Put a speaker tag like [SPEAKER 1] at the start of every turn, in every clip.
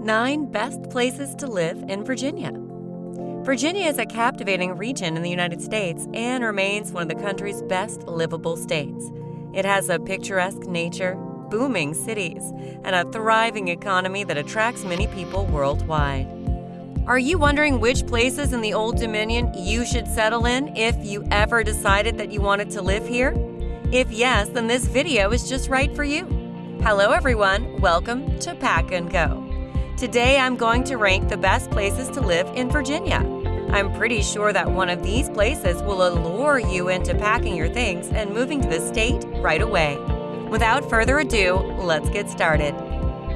[SPEAKER 1] 9 Best Places to Live in Virginia. Virginia is a captivating region in the United States and remains one of the country's best livable states. It has a picturesque nature, booming cities, and a thriving economy that attracts many people worldwide. Are you wondering which places in the Old Dominion you should settle in if you ever decided that you wanted to live here? If yes, then this video is just right for you. Hello everyone, welcome to Pack and Go. Today I'm going to rank the best places to live in Virginia. I'm pretty sure that one of these places will allure you into packing your things and moving to the state right away. Without further ado, let's get started.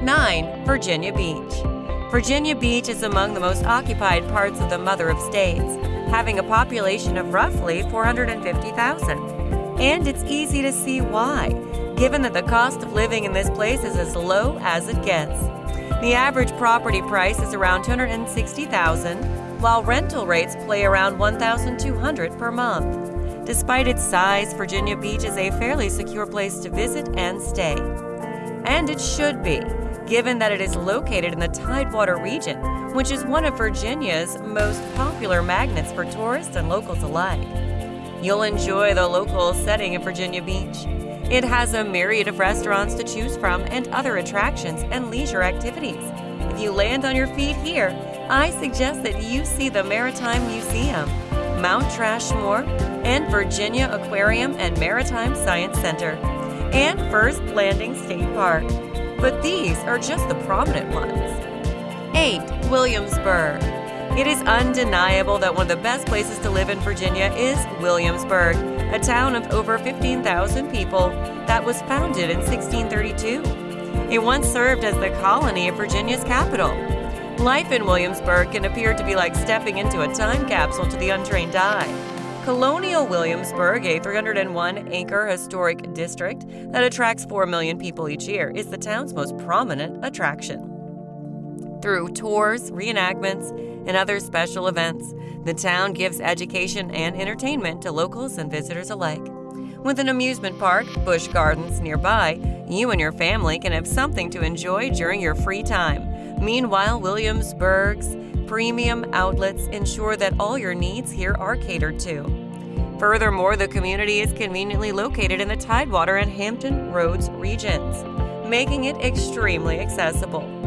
[SPEAKER 1] 9. Virginia Beach Virginia Beach is among the most occupied parts of the Mother of States, having a population of roughly 450,000. And it's easy to see why, given that the cost of living in this place is as low as it gets. The average property price is around 260,000, while rental rates play around 1,200 per month. Despite its size, Virginia Beach is a fairly secure place to visit and stay. And it should be, given that it is located in the Tidewater region, which is one of Virginia's most popular magnets for tourists and locals alike. You'll enjoy the local setting in Virginia Beach. It has a myriad of restaurants to choose from and other attractions and leisure activities. If you land on your feet here, I suggest that you see the Maritime Museum, Mount Trashmore, and Virginia Aquarium and Maritime Science Center, and First Landing State Park. But these are just the prominent ones. 8. Williamsburg It is undeniable that one of the best places to live in Virginia is Williamsburg a town of over 15,000 people that was founded in 1632. It once served as the colony of Virginia's capital. Life in Williamsburg can appear to be like stepping into a time capsule to the untrained eye. Colonial Williamsburg, a 301 acre historic district that attracts 4 million people each year, is the town's most prominent attraction. Through tours, reenactments, and other special events, the town gives education and entertainment to locals and visitors alike. With an amusement park, Busch Gardens nearby, you and your family can have something to enjoy during your free time. Meanwhile, Williamsburg's premium outlets ensure that all your needs here are catered to. Furthermore, the community is conveniently located in the Tidewater and Hampton Roads regions, making it extremely accessible.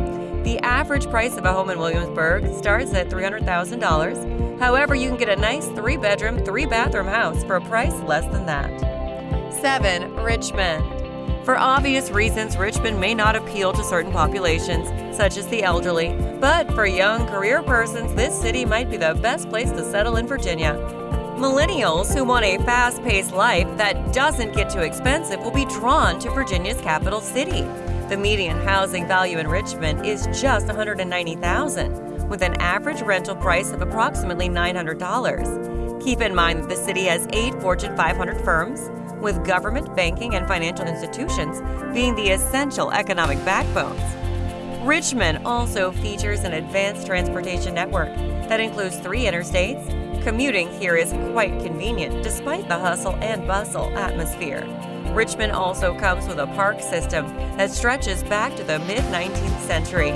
[SPEAKER 1] The average price of a home in Williamsburg starts at $300,000. However, you can get a nice three bedroom, three bathroom house for a price less than that. 7. Richmond. For obvious reasons, Richmond may not appeal to certain populations, such as the elderly, but for young career persons, this city might be the best place to settle in Virginia. Millennials who want a fast paced life that doesn't get too expensive will be drawn to Virginia's capital city. The median housing value in Richmond is just 190,000, with an average rental price of approximately $900. Keep in mind that the city has eight Fortune 500 firms, with government, banking, and financial institutions being the essential economic backbones. Richmond also features an advanced transportation network that includes three interstates. Commuting here is quite convenient despite the hustle and bustle atmosphere. Richmond also comes with a park system that stretches back to the mid 19th century.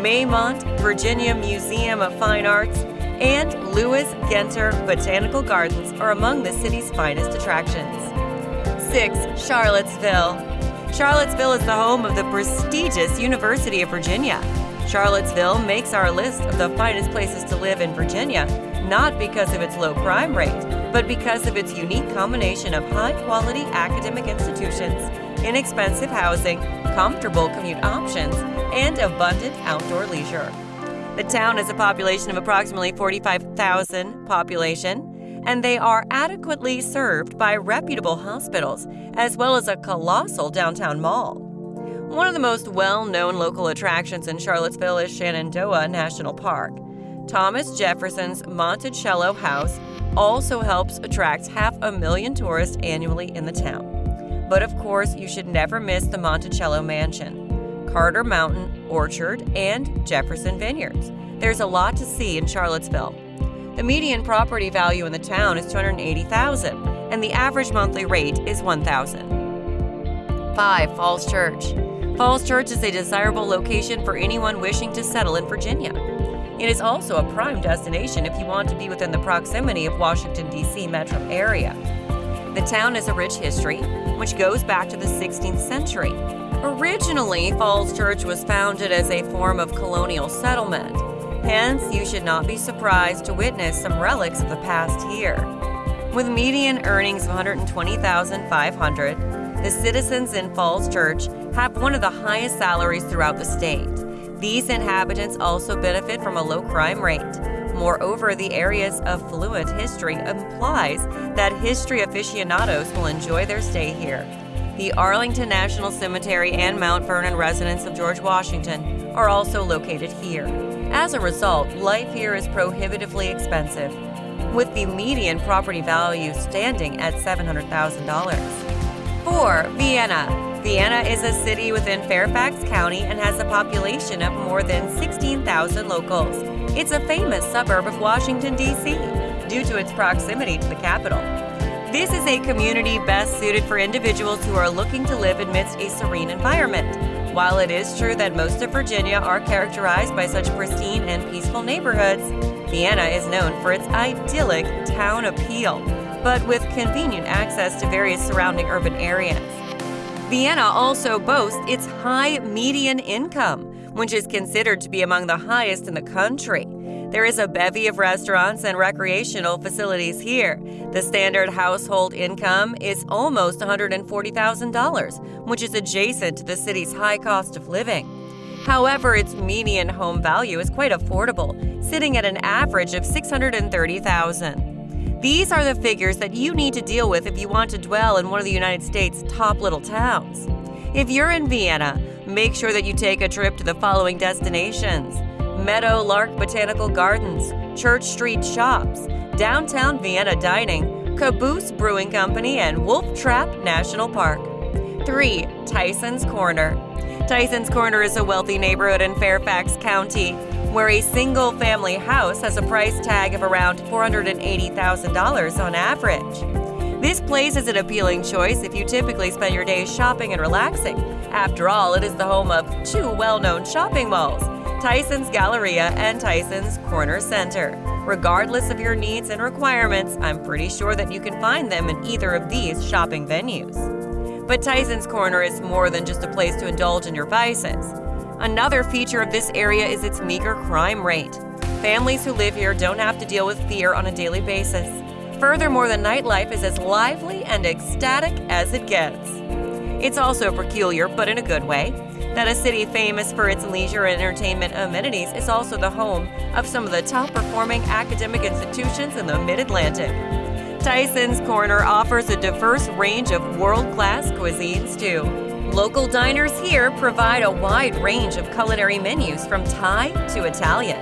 [SPEAKER 1] Maymont, Virginia Museum of Fine Arts, and Lewis Ginter Botanical Gardens are among the city's finest attractions. 6. Charlottesville. Charlottesville is the home of the prestigious University of Virginia. Charlottesville makes our list of the finest places to live in Virginia, not because of its low crime rate, but because of its unique combination of high quality academic institutions, inexpensive housing, comfortable commute options, and abundant outdoor leisure. The town has a population of approximately 45,000 population, and they are adequately served by reputable hospitals as well as a colossal downtown mall. One of the most well known local attractions in Charlottesville is Shenandoah National Park. Thomas Jefferson's Monticello House also helps attract half a million tourists annually in the town. But of course, you should never miss the Monticello Mansion, Carter Mountain Orchard, and Jefferson Vineyards. There's a lot to see in Charlottesville. The median property value in the town is 280,000, and the average monthly rate is 1,000. 5. Falls Church. Falls Church is a desirable location for anyone wishing to settle in Virginia. It is also a prime destination if you want to be within the proximity of Washington, D.C. metro area. The town has a rich history, which goes back to the 16th century. Originally, Falls Church was founded as a form of colonial settlement. Hence, you should not be surprised to witness some relics of the past here. With median earnings of 120,500, the citizens in Falls Church have one of the highest salaries throughout the state. These inhabitants also benefit from a low crime rate. Moreover, the area's affluent history implies that history aficionados will enjoy their stay here. The Arlington National Cemetery and Mount Vernon residence of George Washington are also located here. As a result, life here is prohibitively expensive, with the median property value standing at $700,000. 4. Vienna Vienna is a city within Fairfax County and has a population of more than 16,000 locals. It's a famous suburb of Washington, D.C., due to its proximity to the capital. This is a community best suited for individuals who are looking to live amidst a serene environment. While it is true that most of Virginia are characterized by such pristine and peaceful neighborhoods, Vienna is known for its idyllic town appeal, but with convenient access to various surrounding urban areas. Vienna also boasts its high median income, which is considered to be among the highest in the country. There is a bevy of restaurants and recreational facilities here. The standard household income is almost $140,000, which is adjacent to the city's high cost of living. However, its median home value is quite affordable, sitting at an average of $630,000. These are the figures that you need to deal with if you want to dwell in one of the United States' top little towns. If you're in Vienna, make sure that you take a trip to the following destinations Meadow Lark Botanical Gardens, Church Street Shops, Downtown Vienna Dining, Caboose Brewing Company, and Wolf Trap National Park. 3. Tyson's Corner. Tyson's Corner is a wealthy neighborhood in Fairfax County where a single family house has a price tag of around $480,000 on average. This place is an appealing choice if you typically spend your days shopping and relaxing. After all, it is the home of two well known shopping malls Tyson's Galleria and Tyson's Corner Center. Regardless of your needs and requirements, I'm pretty sure that you can find them in either of these shopping venues. But Tyson's Corner is more than just a place to indulge in your vices. Another feature of this area is its meager crime rate. Families who live here don't have to deal with fear on a daily basis. Furthermore, the nightlife is as lively and ecstatic as it gets. It's also peculiar, but in a good way, that a city famous for its leisure and entertainment amenities is also the home of some of the top performing academic institutions in the Mid Atlantic. Tyson's Corner offers a diverse range of world class cuisines, too. Local diners here provide a wide range of culinary menus from Thai to Italian.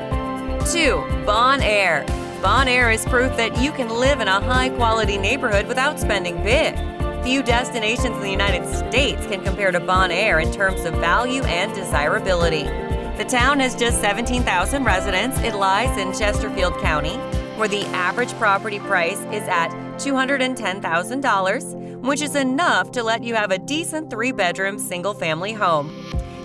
[SPEAKER 1] 2. Bon Air Bon Air is proof that you can live in a high quality neighborhood without spending big. Few destinations in the United States can compare to Bon Air in terms of value and desirability. The town has just 17,000 residents. It lies in Chesterfield County, where the average property price is at $210,000 which is enough to let you have a decent three bedroom single family home.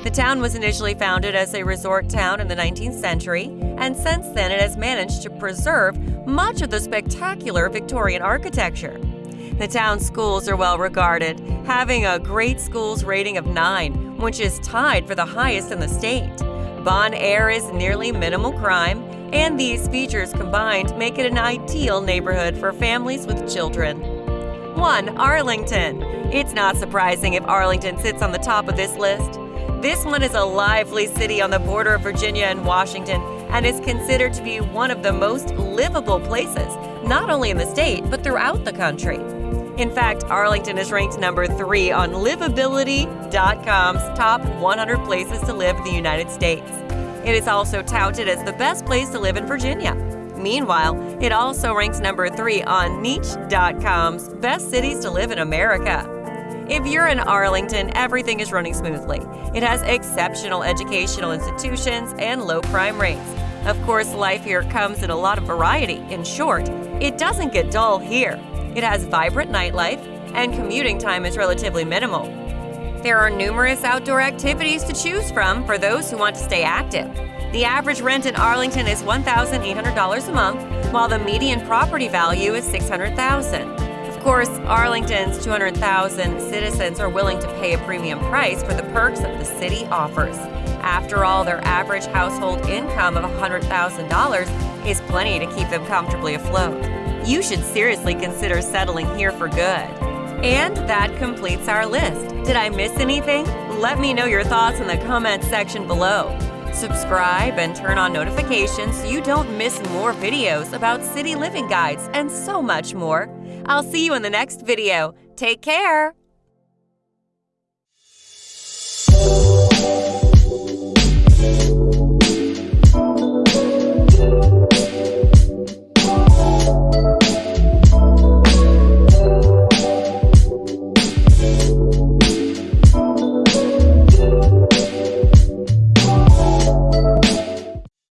[SPEAKER 1] The town was initially founded as a resort town in the 19th century, and since then it has managed to preserve much of the spectacular Victorian architecture. The town's schools are well regarded, having a great schools rating of 9, which is tied for the highest in the state. Bon Air is nearly minimal crime, and these features combined make it an ideal neighborhood for families with children. 1. Arlington. It's not surprising if Arlington sits on the top of this list. This one is a lively city on the border of Virginia and Washington and is considered to be one of the most livable places, not only in the state, but throughout the country. In fact, Arlington is ranked number three on Livability.com's top 100 places to live in the United States. It is also touted as the best place to live in Virginia. Meanwhile, it also ranks number three on Niche.com's Best Cities to Live in America. If you're in Arlington, everything is running smoothly. It has exceptional educational institutions and low crime rates. Of course, life here comes in a lot of variety. In short, it doesn't get dull here. It has vibrant nightlife, and commuting time is relatively minimal. There are numerous outdoor activities to choose from for those who want to stay active. The average rent in Arlington is $1,800 a month, while the median property value is $600,000. Of course, Arlington's 200,000 citizens are willing to pay a premium price for the perks that the city offers. After all, their average household income of $100,000 is plenty to keep them comfortably afloat. You should seriously consider settling here for good. And that completes our list. Did I miss anything? Let me know your thoughts in the comments section below. Subscribe and turn on notifications so you don't miss more videos about city living guides and so much more. I'll see you in the next video. Take care!